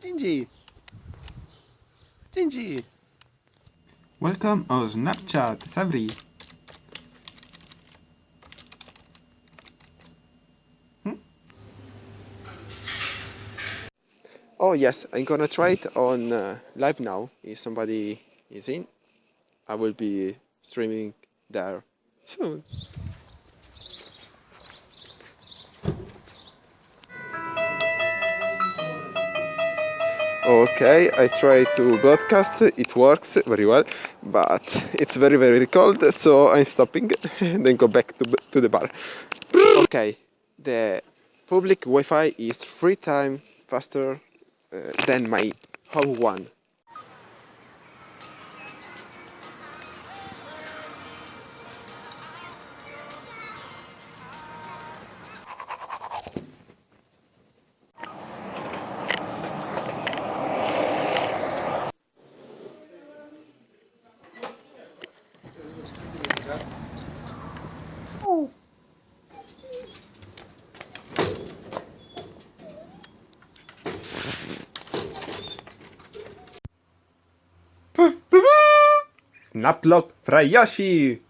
Gingy! Gingy! Welcome on Snapchat, Sabri. Oh yes, I'm gonna try it on uh, live now. If somebody is in, I will be streaming there soon. Okay, I try to broadcast, it works very well, but it's very very cold, so I'm stopping and then go back to, to the bar. Okay, the public Wi-Fi is three times faster uh, than my home one. Snaplock fra Yoshi!